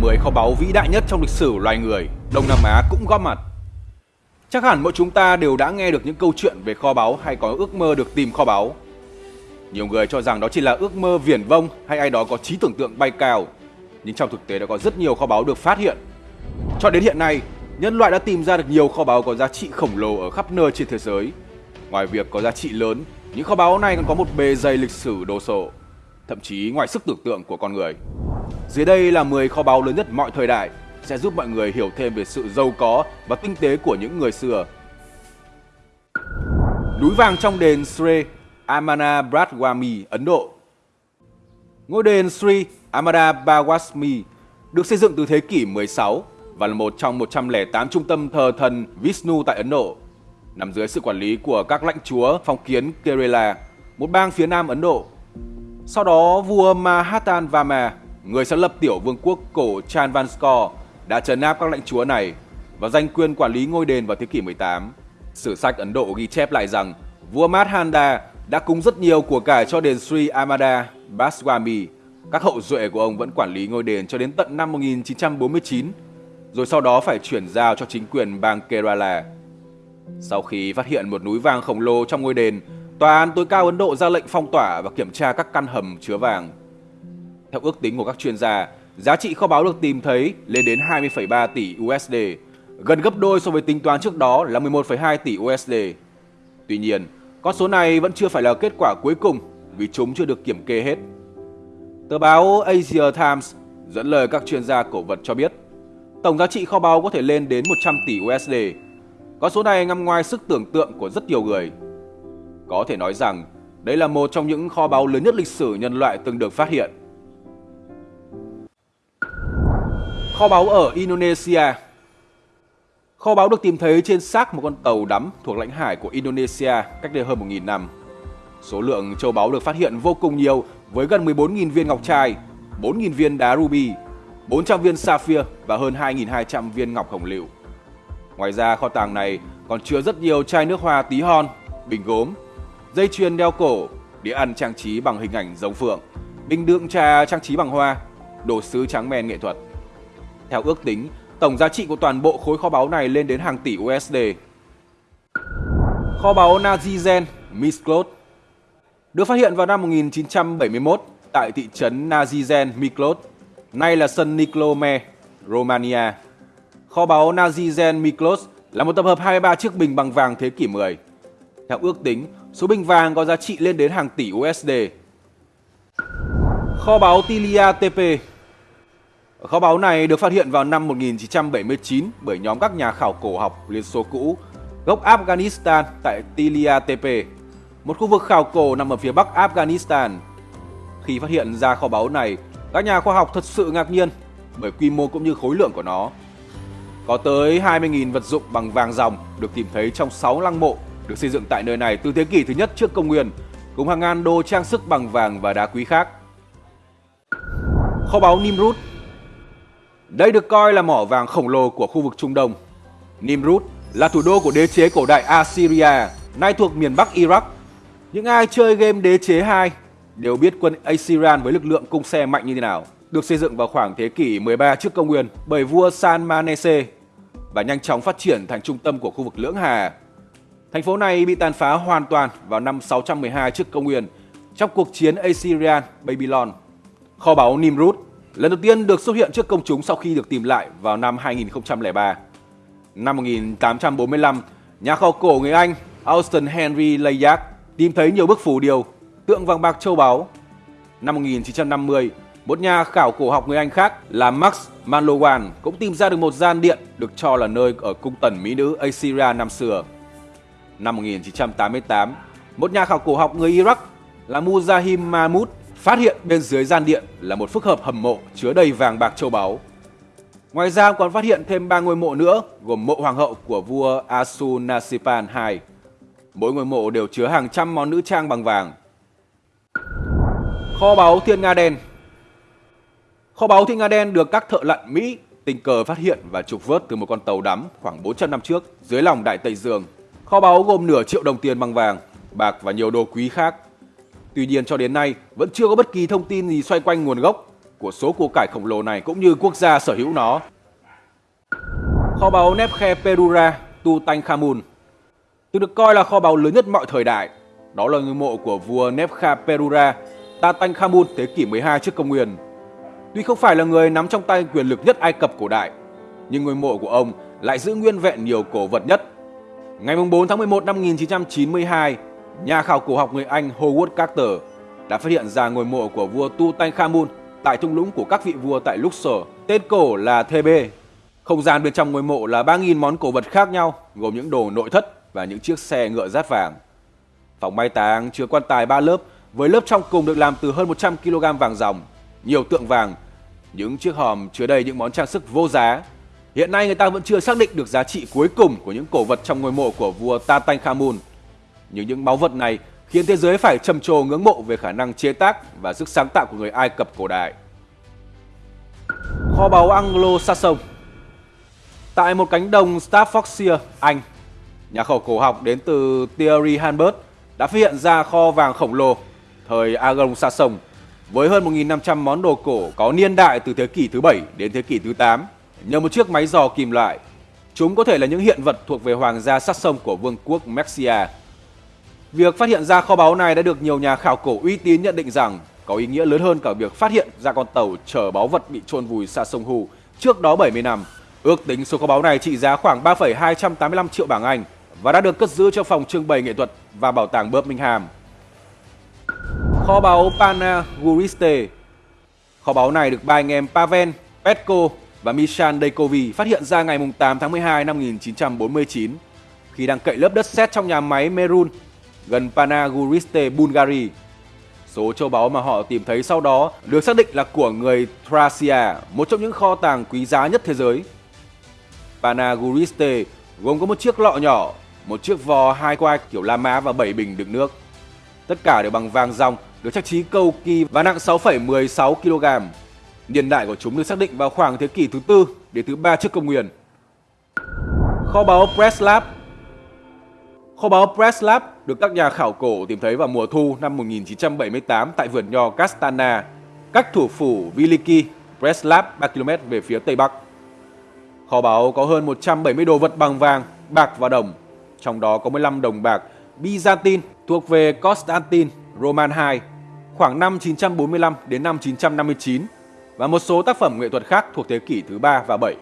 10 kho báu vĩ đại nhất trong lịch sử loài người, Đông Nam Á cũng góp mặt. Chắc hẳn mỗi chúng ta đều đã nghe được những câu chuyện về kho báu hay có ước mơ được tìm kho báu. Nhiều người cho rằng đó chỉ là ước mơ viển vông hay ai đó có trí tưởng tượng bay cao. Nhưng trong thực tế đã có rất nhiều kho báu được phát hiện. Cho đến hiện nay, nhân loại đã tìm ra được nhiều kho báu có giá trị khổng lồ ở khắp nơi trên thế giới. Ngoài việc có giá trị lớn, những kho báu này còn có một bề dày lịch sử đồ sộ, thậm chí ngoài sức tưởng tượng của con người. Dưới đây là 10 kho báu lớn nhất mọi thời đại sẽ giúp mọi người hiểu thêm về sự giàu có và tinh tế của những người xưa. Núi vàng trong đền Sri Amanabhadwami, Ấn Độ Ngôi đền Sri Amanabhadwami được xây dựng từ thế kỷ 16 và là một trong 108 trung tâm thờ thần Vishnu tại Ấn Độ, nằm dưới sự quản lý của các lãnh chúa phong kiến Kerala, một bang phía nam Ấn Độ. Sau đó, vua Mahatma Vama, người sáng lập tiểu vương quốc cổ Chanvanskor, đã trấn áp các lãnh chúa này và giành quyền quản lý ngôi đền vào thế kỷ 18. Sử sách Ấn Độ ghi chép lại rằng vua Madhanda đã cúng rất nhiều của cải cho đền Sri Amada Baswami. Các hậu duệ của ông vẫn quản lý ngôi đền cho đến tận năm 1949, rồi sau đó phải chuyển giao cho chính quyền bang Kerala. Sau khi phát hiện một núi vàng khổng lồ trong ngôi đền, Tòa án tối cao Ấn Độ ra lệnh phong tỏa và kiểm tra các căn hầm chứa vàng. Theo ước tính của các chuyên gia, giá trị kho báu được tìm thấy lên đến 20,3 tỷ USD, gần gấp đôi so với tính toán trước đó là 11,2 tỷ USD. Tuy nhiên, con số này vẫn chưa phải là kết quả cuối cùng vì chúng chưa được kiểm kê hết. Tờ báo Asia Times dẫn lời các chuyên gia cổ vật cho biết, tổng giá trị kho báu có thể lên đến 100 tỷ USD. Con số này nằm ngoài sức tưởng tượng của rất nhiều người. Có thể nói rằng, đây là một trong những kho báu lớn nhất lịch sử nhân loại từng được phát hiện. Kho báu ở Indonesia Kho báu được tìm thấy trên xác một con tàu đắm thuộc lãnh hải của Indonesia cách đây hơn 1.000 năm. Số lượng châu báu được phát hiện vô cùng nhiều với gần 14.000 viên ngọc trai, 4.000 viên đá ruby, 400 viên sapphire và hơn 2.200 viên ngọc hồng lựu. Ngoài ra kho tàng này còn chứa rất nhiều chai nước hoa tí hon, bình gốm, dây chuyền đeo cổ, đĩa ăn trang trí bằng hình ảnh giống phượng, bình đựng trà trang trí bằng hoa, đồ sứ trắng men nghệ thuật. Theo ước tính, tổng giá trị của toàn bộ khối kho báu này lên đến hàng tỷ USD. Kho báu Nazizen Misklot được phát hiện vào năm 1971 tại thị trấn Nazizen Miklot, nay là sân Niclome, Romania. Kho báu Nazizen Miklos là một tập hợp 23 chiếc bình bằng vàng thế kỷ 10. Theo ước tính, số bình vàng có giá trị lên đến hàng tỷ USD. Kho báu Tilia TP Kho báu này được phát hiện vào năm 1979 bởi nhóm các nhà khảo cổ học Liên Xô cũ gốc Afghanistan tại Tilia Tepe, một khu vực khảo cổ nằm ở phía bắc Afghanistan. Khi phát hiện ra kho báu này, các nhà khoa học thật sự ngạc nhiên bởi quy mô cũng như khối lượng của nó. Có tới 20.000 vật dụng bằng vàng ròng được tìm thấy trong 6 lăng mộ được xây dựng tại nơi này từ thế kỷ thứ nhất trước công nguyên, cùng hàng ngàn đồ trang sức bằng vàng và đá quý khác. Kho báu Nimrud đây được coi là mỏ vàng khổng lồ của khu vực Trung Đông. Nimrud là thủ đô của đế chế cổ đại Assyria, nay thuộc miền Bắc Iraq. Những ai chơi game đế chế 2 đều biết quân Assyrian với lực lượng cung xe mạnh như thế nào. Được xây dựng vào khoảng thế kỷ 13 trước công nguyên bởi vua Salmanese và nhanh chóng phát triển thành trung tâm của khu vực Lưỡng Hà. Thành phố này bị tàn phá hoàn toàn vào năm 612 trước công nguyên trong cuộc chiến Assyrian Babylon. Kho báu Nimrud lần đầu tiên được xuất hiện trước công chúng sau khi được tìm lại vào năm 2003. Năm 1845, nhà khảo cổ người Anh Austin Henry Layard tìm thấy nhiều bức phù điêu, tượng vàng bạc châu báu. Năm 1950, một nhà khảo cổ học người Anh khác là Max Manlowan cũng tìm ra được một gian điện được cho là nơi ở cung tần mỹ nữ Assyria năm xưa. Năm 1988, một nhà khảo cổ học người Iraq là Muzahim Mahmud Phát hiện bên dưới gian điện là một phức hợp hầm mộ chứa đầy vàng bạc châu báu. Ngoài ra còn phát hiện thêm ba ngôi mộ nữa gồm mộ hoàng hậu của vua Asunasipan II. Mỗi ngôi mộ đều chứa hàng trăm món nữ trang bằng vàng. Kho báu Thiên Nga Đen Kho báu Thiên Nga Đen được các thợ lặn Mỹ tình cờ phát hiện và trục vớt từ một con tàu đắm khoảng 400 năm trước dưới lòng Đại Tây Dương. Kho báu gồm nửa triệu đồng tiền bằng vàng, bạc và nhiều đồ quý khác Tuy nhiên cho đến nay vẫn chưa có bất kỳ thông tin gì xoay quanh nguồn gốc của số củ cải khổng lồ này cũng như quốc gia sở hữu nó. Kho báu Nephkhe Perura Tutankhamun Từng được coi là kho báu lớn nhất mọi thời đại. Đó là ngôi mộ của vua Nephkha Perura Tutankhamun thế kỷ 12 trước công nguyên. Tuy không phải là người nắm trong tay quyền lực nhất Ai Cập cổ đại, nhưng ngôi mộ của ông lại giữ nguyên vẹn nhiều cổ vật nhất. Ngày 4 tháng 11 năm 1992, nhà khảo cổ học người Anh Howard Carter đã phát hiện ra ngôi mộ của vua Tutankhamun tại thung lũng của các vị vua tại Luxor, tên cổ là Thebe. Không gian bên trong ngôi mộ là 3.000 món cổ vật khác nhau, gồm những đồ nội thất và những chiếc xe ngựa rát vàng. Phòng mai táng chứa quan tài 3 lớp, với lớp trong cùng được làm từ hơn 100 kg vàng ròng, nhiều tượng vàng, những chiếc hòm chứa đầy những món trang sức vô giá. Hiện nay người ta vẫn chưa xác định được giá trị cuối cùng của những cổ vật trong ngôi mộ của vua Tutankhamun. Nhưng những báu vật này khiến thế giới phải trầm trồ ngưỡng mộ về khả năng chế tác và sức sáng tạo của người Ai Cập cổ đại. Kho báu Anglo-Saxon Tại một cánh đồng Staffordshire, Anh, nhà khảo cổ học đến từ Thierry Hanbert đã phát hiện ra kho vàng khổng lồ thời Anglo-Saxon với hơn 1.500 món đồ cổ có niên đại từ thế kỷ thứ 7 đến thế kỷ thứ 8 nhờ một chiếc máy dò kìm lại. Chúng có thể là những hiện vật thuộc về hoàng gia Saxon của vương quốc Mercia. Việc phát hiện ra kho báu này đã được nhiều nhà khảo cổ uy tín nhận định rằng có ý nghĩa lớn hơn cả việc phát hiện ra con tàu chở báu vật bị chôn vùi xa sông Hù trước đó 70 năm. Ước tính số kho báu này trị giá khoảng 3,285 triệu bảng Anh và đã được cất giữ trong phòng trưng bày nghệ thuật và bảo tàng Birmingham. Kho báu Panaguriste Kho báu này được ba anh em Pavel, Petko và Mishan Dekovi phát hiện ra ngày 8 tháng 12 năm 1949 khi đang cậy lớp đất sét trong nhà máy Merun gần Panaguriste, Bulgaria. Số châu báu mà họ tìm thấy sau đó được xác định là của người Thracia, một trong những kho tàng quý giá nhất thế giới. Panaguriste gồm có một chiếc lọ nhỏ, một chiếc vò hai quai kiểu La Mã và 7 bình đựng nước. Tất cả đều bằng vàng ròng, được trang trí cầu kỳ và nặng 6,16 kg. Niên đại của chúng được xác định vào khoảng thế kỷ thứ tư đến thứ ba trước công nguyên. Kho báu Preslav Kho báu Preslab được các nhà khảo cổ tìm thấy vào mùa thu năm 1978 tại vườn nho Castana, cách thủ phủ Viliki, Preslab 3 km về phía tây bắc. Kho báu có hơn 170 đồ vật bằng vàng, bạc và đồng, trong đó có 15 đồng bạc Byzantine thuộc về Constantine Roman II khoảng năm 945 đến năm 959 và một số tác phẩm nghệ thuật khác thuộc thế kỷ thứ 3 và 7.